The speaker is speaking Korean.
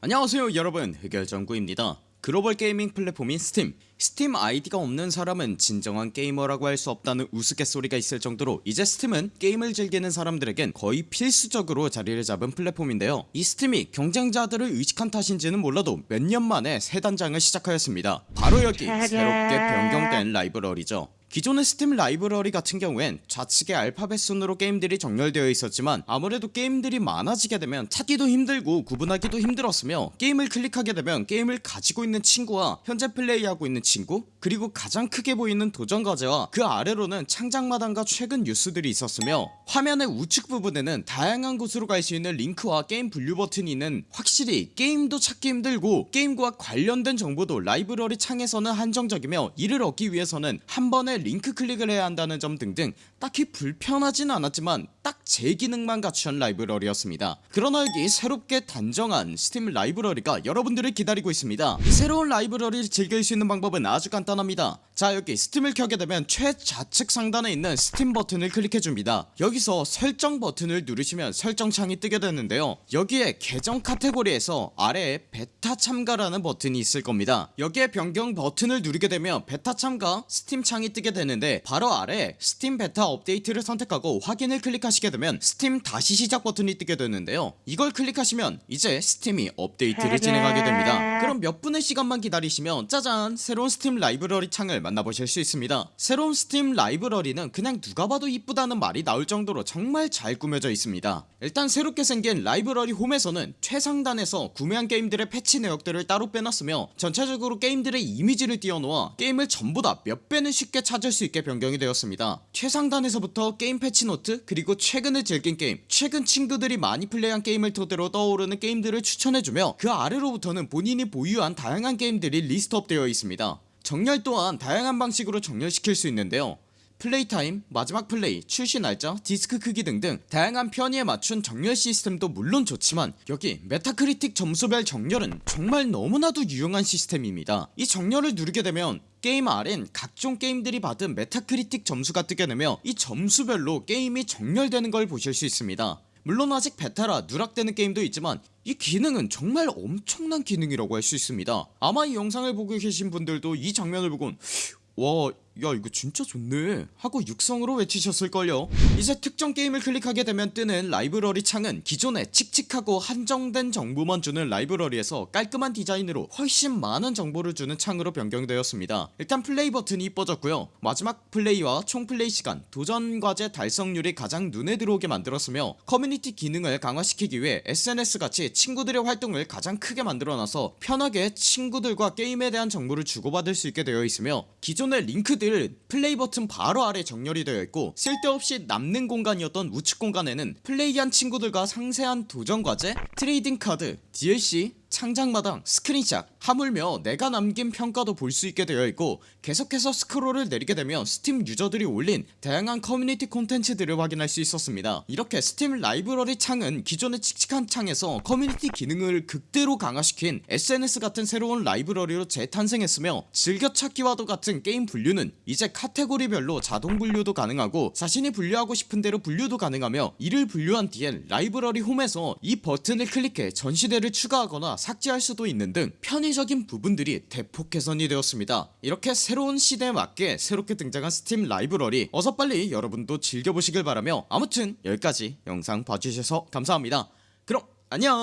안녕하세요 여러분. 흑열전구입니다. 글로벌 게이밍 플랫폼인 스팀. 스팀 아이디가 없는 사람은 진정한 게이머라고 할 수 없다는 우스갯소리가 있을 정도로 이제 스팀은 게임을 즐기는 사람들에겐 거의 필수적으로 자리를 잡은 플랫폼인데요. 이 스팀이 경쟁자들을 의식한 탓인지는 몰라도 몇 년 만에 새 단장을 시작하였습니다. 바로 여기 새롭게 변경된 라이브러리죠 기존의 스팀 라이브러리 같은 경우엔 좌측에 알파벳 순으로 게임들이 정렬되어 있었지만 아무래도 게임들이 많아지게 되면 찾기도 힘들고 구분하기도 힘들었으며 게임을 클릭하게 되면 게임을 가지고 있는 친구와 현재 플레이하고 있는 친구 그리고 가장 크게 보이는 도전 과제와 그 아래로는 창작마당과 최근 뉴스들이 있었으며 화면의 우측 부분에는 다양한 곳으로 갈 수 있는 링크와 게임 분류 버튼이 있는 확실히 게임도 찾기 힘들고 게임과 관련된 정보도 라이브러리 창에서는 한정적이며 이를 얻기 위해서는 한 번의 링크 클릭을 해야 한다는 점 등등 딱히 불편하진 않았지만 딱 제 기능만 갖춘 라이브러리였습니다. 그러나 여기 새롭게 단장한 스팀 라이브러리가 여러분들을 기다리고 있습니다. 이 새로운 라이브러리를 즐길 수 있는 방법은 아주 간단합니다. 자 여기 스팀을 켜게 되면 최좌측 상단에 있는 스팀 버튼을 클릭해줍니다. 여기서 설정 버튼을 누르시면 설정 창이 뜨게 되는데요. 여기에 계정 카테고리에서 아래에 베타 참가라는 버튼이 있을 겁니다. 여기에 변경 버튼을 누르게 되면 베타 참가 스팀 창이 뜨게 되는데 바로 아래 스팀 베타 업데이트를 선택하고 확인을 클릭하시게 되면 스팀 다시 시작 버튼이 뜨게 되는데요. 이걸 클릭하시면 이제 스팀이 업데이트를 진행하게 됩니다. 그럼 몇 분의 시간만 기다리시면 짜잔 새로운 스팀 라이브러리 창을 만나보실 수 있습니다. 새로운 스팀 라이브러리는 그냥 누가 봐도 이쁘다는 말이 나올 정도로 정말 잘 꾸며져 있습니다. 일단 새롭게 생긴 라이브러리 홈에서는 최상단에서 구매한 게임들의 패치 내역들을 따로 빼놨으며 전체적으로 게임들의 이미지를 띄워놓아 게임을 전보다 몇 배는 쉽게 찾을 수 있게 변경이 되었습니다. 최상단에서부터 게임 패치 노트 그리고 최근에 즐긴 게임 최근 친구들이 많이 플레이한 게임을 토대로 떠오르는 게임들을 추천해주며 그 아래로부터는 본인이 보유한 다양한 게임들이 리스트업 되어 있습니다. 정렬 또한 다양한 방식으로 정렬시킬 수 있는데요 플레이 타임, 마지막 플레이, 출시 날짜, 디스크 크기 등등 다양한 편의에 맞춘 정렬 시스템도 물론 좋지만 여기 메타크리틱 점수별 정렬은 정말 너무나도 유용한 시스템입니다. 이 정렬을 누르게 되면 게임 아래엔 각종 게임들이 받은 메타크리틱 점수가 뜨게 되며 이 점수별로 게임이 정렬되는 걸 보실 수 있습니다. 물론 아직 베타라 누락되는 게임도 있지만 이 기능은 정말 엄청난 기능이라고 할 수 있습니다. 아마 이 영상을 보고 계신 분들도 이 장면을 보곤 와, 야 이거 진짜 좋네. 하고 육성으로 외치셨을걸요. 이제 특정 게임을 클릭하게 되면 뜨는 라이브러리 창은 기존에 칙칙하고 한정된 정보만 주는 라이브러리에서 깔끔한 디자인으로 훨씬 많은 정보를 주는 창으로 변경되었습니다. 일단 플레이 버튼이 이뻐졌고요. 마지막 플레이와 총 플레이 시간 도전 과제 달성률이 가장 눈에 들어오게 만들었으며 커뮤니티 기능을 강화시키기 위해 SNS같이 친구들의 활동을 가장 크게 만들어놔서 편하게 친구들과 게임에 대한 정보를 주고받을 수 있게 되어 있으며 기존의 링크들 플레이 버튼 바로 아래 정렬이 되어 있고 쓸데없이 남는 공간이었던 우측 공간에는 플레이한 친구들과 상세한 도전 과제, 트레이딩 카드, DLC, 창작마당, 스크린샷, 하물며 내가 남긴 평가도 볼 수 있게 되어 있고 계속해서 스크롤을 내리게 되면 스팀 유저들이 올린 다양한 커뮤니티 콘텐츠들을 확인할 수 있었습니다. 이렇게 스팀 라이브러리 창은 기존의 칙칙한 창에서 커뮤니티 기능을 극대로 강화시킨 SNS 같은 새로운 라이브러리로 재탄생했으며 즐겨찾기와도 같은 게임 분류는 이제 카테고리별로 자동 분류도 가능하고 자신이 분류하고 싶은 대로 분류도 가능하며 이를 분류한 뒤엔 라이브러리 홈에서 이 버튼을 클릭해 전시대를 추가하거나 삭제할 수도 있는 등 편의적인 부분들이 대폭 개선이 되었습니다. 이렇게 새로운 시대에 맞게 새롭게 등장한 스팀 라이브러리 어서 빨리 여러분도 즐겨보시길 바라며 아무튼 여기까지 영상 봐주셔서 감사합니다. 그럼 안녕